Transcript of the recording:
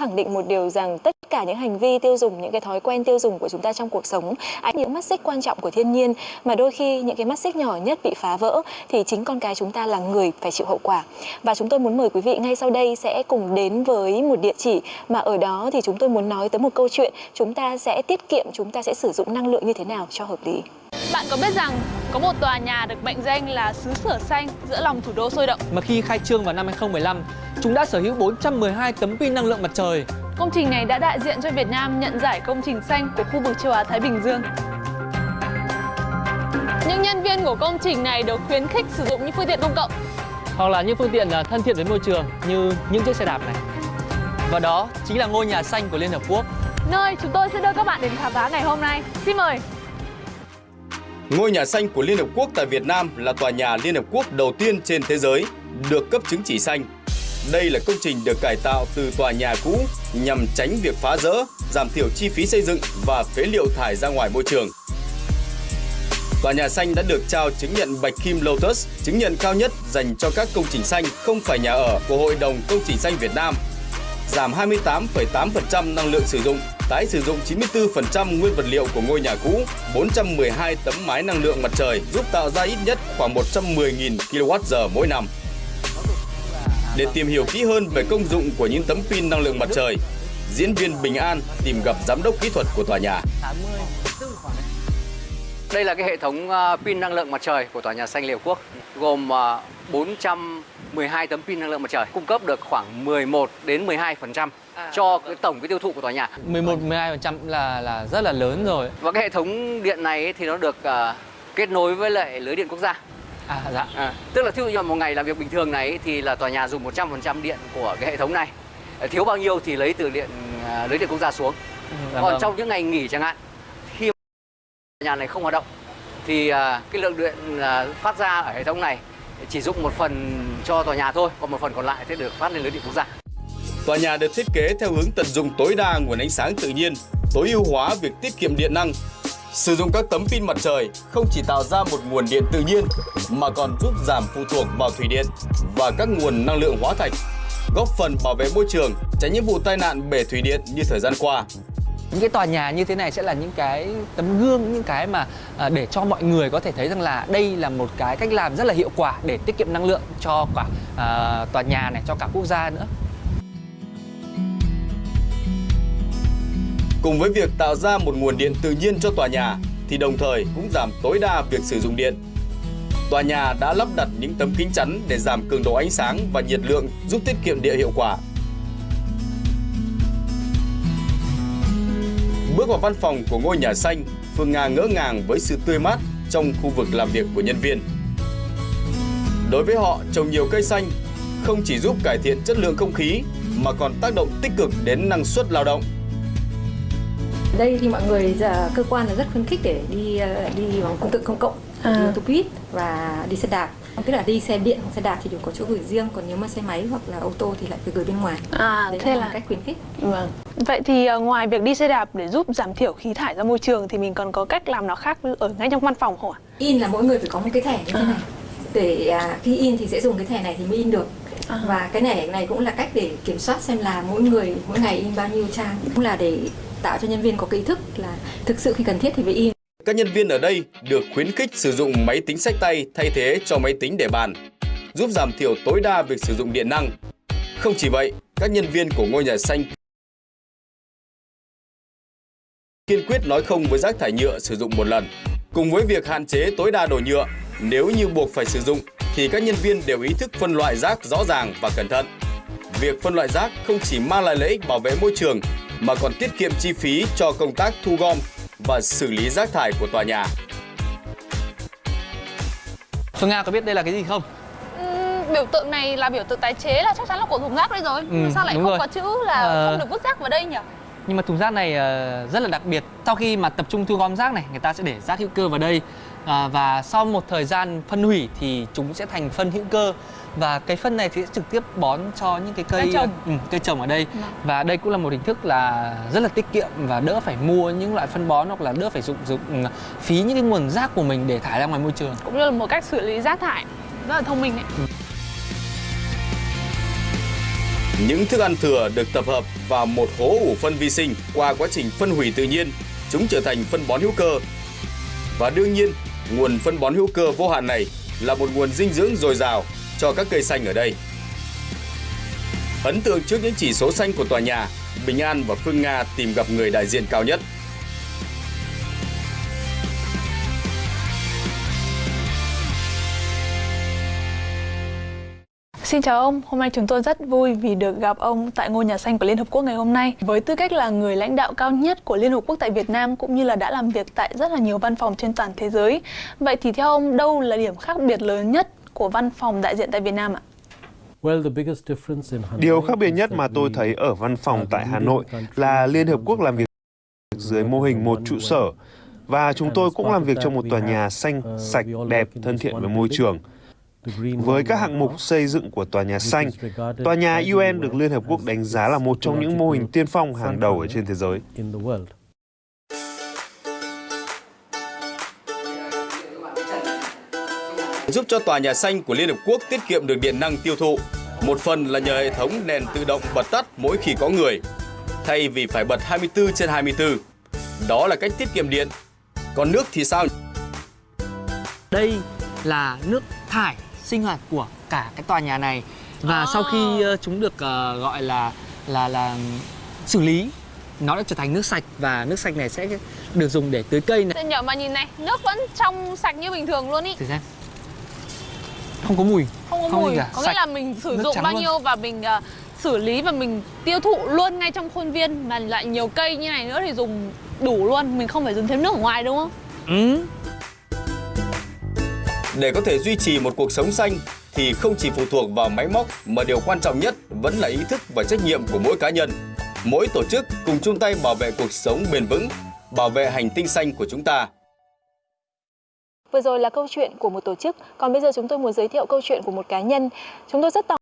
khẳng định một điều rằng tất cả những hành vi tiêu dùng, những cái thói quen tiêu dùng của chúng ta trong cuộc sống, ánh những mắt xích quan trọng của thiên nhiên mà đôi khi những cái mắt xích nhỏ nhất bị phá vỡ thì chính con cái chúng ta là người phải chịu hậu quả. Và chúng tôi muốn mời quý vị ngay sau đây sẽ cùng đến với một địa chỉ mà ở đó thì chúng tôi muốn nói tới một câu chuyện chúng ta sẽ tiết kiệm, chúng ta sẽ sử dụng năng lượng như thế nào cho hợp lý. Bạn có biết rằng có một tòa nhà được mệnh danh là xứ sở xanh giữa lòng thủ đô sôi động? Mà khi khai trương vào năm 2015, chúng đã sở hữu 412 tấm pin năng lượng mặt trời. Công trình này đã đại diện cho Việt Nam nhận giải công trình xanh của khu vực châu Á Thái Bình Dương. Những nhân viên của công trình này được khuyến khích sử dụng những phương tiện công cộng. Hoặc là những phương tiện à, thân thiện với môi trường như những chiếc xe đạp này. Và đó chính là ngôi nhà xanh của Liên Hợp Quốc. Nơi chúng tôi sẽ đưa các bạn đến khám phá ngày hôm nay. Xin mời! Ngôi nhà xanh của Liên Hợp Quốc tại Việt Nam là tòa nhà Liên Hợp Quốc đầu tiên trên thế giới được cấp chứng chỉ xanh. Đây là công trình được cải tạo từ tòa nhà cũ nhằm tránh việc phá rỡ, giảm thiểu chi phí xây dựng và phế liệu thải ra ngoài môi trường. Tòa nhà xanh đã được trao chứng nhận Bạch Kim Lotus, chứng nhận cao nhất dành cho các công trình xanh không phải nhà ở của Hội đồng Công trình xanh Việt Nam. Giảm 28,8% năng lượng sử dụng tái sử dụng 94% nguyên vật liệu của ngôi nhà cũ, 412 tấm mái năng lượng mặt trời giúp tạo ra ít nhất khoảng 110.000 kWh mỗi năm. Để tìm hiểu kỹ hơn về công dụng của những tấm pin năng lượng mặt trời, diễn viên Bình An tìm gặp giám đốc kỹ thuật của tòa nhà. Đây là cái hệ thống ờ, pin năng lượng mặt trời của tòa nhà xanh Liễu Quốc, gồm ờ, 412 tấm pin năng lượng mặt trời, cung cấp được khoảng 11 đến 12% cho cái tổng cái tiêu thụ của tòa nhà. 11 12% là là rất là lớn rồi. Và cái hệ thống điện này thì nó được uh, kết nối với lại lưới điện quốc gia. À dạ. À, tức là ví dụ một ngày làm việc bình thường này thì là tòa nhà dùng 100% điện của cái hệ thống này. Thiếu bao nhiêu thì lấy từ điện uh, lưới điện quốc gia xuống. Ừ, dạ Còn vâng. trong những ngày nghỉ chẳng hạn khi tòa nhà này không hoạt động thì uh, cái lượng điện uh, phát ra ở hệ thống này chỉ dùng một phần cho tòa nhà thôi, còn một phần còn lại sẽ được phát lên lưới điện quốc gia. Tòa nhà được thiết kế theo hướng tận dụng tối đa nguồn ánh sáng tự nhiên, tối ưu hóa việc tiết kiệm điện năng. Sử dụng các tấm pin mặt trời không chỉ tạo ra một nguồn điện tự nhiên mà còn giúp giảm phụ thuộc vào thủy điện và các nguồn năng lượng hóa thạch, góp phần bảo vệ môi trường, tránh những vụ tai nạn bể thủy điện như thời gian qua. Những cái tòa nhà như thế này sẽ là những cái tấm gương, những cái mà à, để cho mọi người có thể thấy rằng là đây là một cái cách làm rất là hiệu quả để tiết kiệm năng lượng cho cả à, tòa nhà này, cho cả quốc gia nữa. Cùng với việc tạo ra một nguồn điện tự nhiên cho tòa nhà thì đồng thời cũng giảm tối đa việc sử dụng điện. Tòa nhà đã lắp đặt những tấm kính chắn để giảm cường độ ánh sáng và nhiệt lượng giúp tiết kiệm điện hiệu quả. Bước vào văn phòng của ngôi nhà xanh, Phương Nga ngỡ ngàng với sự tươi mát trong khu vực làm việc của nhân viên. Đối với họ, trồng nhiều cây xanh không chỉ giúp cải thiện chất lượng không khí mà còn tác động tích cực đến năng suất lao động đây thì mọi người giờ cơ quan là rất khuyến khích để đi ờ, đi bằng phương tiện công cộng à. đi tô buýt và đi xe đạp. Tức là đi xe điện hoặc xe đạp thì đều có chỗ gửi riêng còn nếu mà xe máy hoặc là ô tô thì lại phải gửi bên ngoài. À Đấy thế là, là cách khuyến khích. Vâng. Vậy thì uh, ngoài việc đi xe đạp để giúp giảm thiểu khí thải ra môi trường thì mình còn có cách làm nào khác ở ngay trong văn phòng không ạ? In là mỗi người phải có một cái thẻ như thế à. này. Để à, khi in thì sẽ dùng cái thẻ này thì mới in được. À. và cái này này cũng là cách để kiểm soát xem là mỗi người mỗi ngày in bao nhiêu trang. Cũng là để tạo cho nhân viên có cái ý thức là thực sự khi cần thiết thì phải in. Các nhân viên ở đây được khuyến khích sử dụng máy tính sách tay thay thế cho máy tính để bàn, giúp giảm thiểu tối đa việc sử dụng điện năng. Không chỉ vậy, các nhân viên của ngôi nhà xanh kiên quyết nói không với rác thải nhựa sử dụng một lần. Cùng với việc hạn chế tối đa đồ nhựa, nếu như buộc phải sử dụng thì các nhân viên đều ý thức phân loại rác rõ ràng và cẩn thận. Việc phân loại rác không chỉ mang lại lợi ích bảo vệ môi trường mà còn tiết kiệm chi phí cho công tác thu gom và xử lý rác thải của tòa nhà. Phương Nga có biết đây là cái gì không? Ừ, biểu tượng này là biểu tượng tái chế là chắc chắn là của thùng rác đây rồi. Ừ, sao lại không rồi. có chữ là à... không được vứt rác vào đây nhỉ? Nhưng mà thùng rác này uh, rất là đặc biệt. Sau khi mà tập trung thu gom rác này, người ta sẽ để rác hữu cơ vào đây. À, và sau một thời gian phân hủy thì chúng sẽ thành phân hữu cơ và cái phân này thì sẽ trực tiếp bón cho những cái cây trồng. Ừ, cây trồng ở đây Đúng. và đây cũng là một hình thức là rất là tiết kiệm và đỡ phải mua những loại phân bón hoặc là đỡ phải dụng dụng ừ, phí những cái nguồn rác của mình để thải ra ngoài môi trường cũng như là một cách xử lý rác thải rất là thông minh đấy ừ. Những thức ăn thừa được tập hợp vào một hố ủ phân vi sinh qua quá trình phân hủy tự nhiên, chúng trở thành phân bón hữu cơ. Và đương nhiên, nguồn phân bón hữu cơ vô hạn này là một nguồn dinh dưỡng dồi dào cho các cây xanh ở đây. Ấn tượng trước những chỉ số xanh của tòa nhà, Bình An và Phương Nga tìm gặp người đại diện cao nhất. Xin chào ông, hôm nay chúng tôi rất vui vì được gặp ông tại ngôi nhà xanh của Liên Hợp Quốc ngày hôm nay. Với tư cách là người lãnh đạo cao nhất của Liên Hợp Quốc tại Việt Nam cũng như là đã làm việc tại rất là nhiều văn phòng trên toàn thế giới. Vậy thì theo ông, đâu là điểm khác biệt lớn nhất của văn phòng đại diện tại Việt Nam ạ? Điều khác biệt nhất mà tôi thấy ở văn phòng tại Hà Nội là Liên Hợp Quốc làm việc dưới mô hình một trụ sở và chúng tôi cũng làm việc trong một tòa nhà xanh, sạch, đẹp, thân thiện với môi trường. Với các hạng mục xây dựng của tòa nhà xanh, tòa nhà UN được Liên Hợp Quốc đánh giá là một trong những mô hình tiên phong hàng đầu ở trên thế giới. Giúp cho tòa nhà xanh của Liên Hợp Quốc tiết kiệm được điện năng tiêu thụ. Một phần là nhờ hệ thống đèn tự động bật tắt mỗi khi có người, thay vì phải bật 24 trên 24. Đó là cách tiết kiệm điện. Còn nước thì sao? Đây là nước thải sinh hoạt của cả cái tòa nhà này và sau khi uh, chúng được uh, gọi là là là xử lý nó đã trở thành nước sạch và nước sạch này sẽ được dùng để tưới cây này. Tôi nhỏ mà nhìn này, nước vẫn trong sạch như bình thường luôn ý. Thử xem. Không có mùi. Không có không mùi. Cả. Có sạch. nghĩa là mình sử Nước dụng bao luôn. nhiêu và mình uh, xử lý và mình tiêu thụ luôn ngay trong khuôn viên mà lại nhiều cây như này nữa thì dùng đủ luôn, mình không phải dùng thêm nước ở ngoài đúng không? Ừ. Để có thể duy trì một cuộc sống xanh thì không chỉ phụ thuộc vào máy móc mà điều quan trọng nhất vẫn là ý thức và trách nhiệm của mỗi cá nhân. Mỗi tổ chức cùng chung tay bảo vệ cuộc sống bền vững, bảo vệ hành tinh xanh của chúng ta. Vừa rồi là câu chuyện của một tổ chức, còn bây giờ chúng tôi muốn giới thiệu câu chuyện của một cá nhân. Chúng tôi rất tò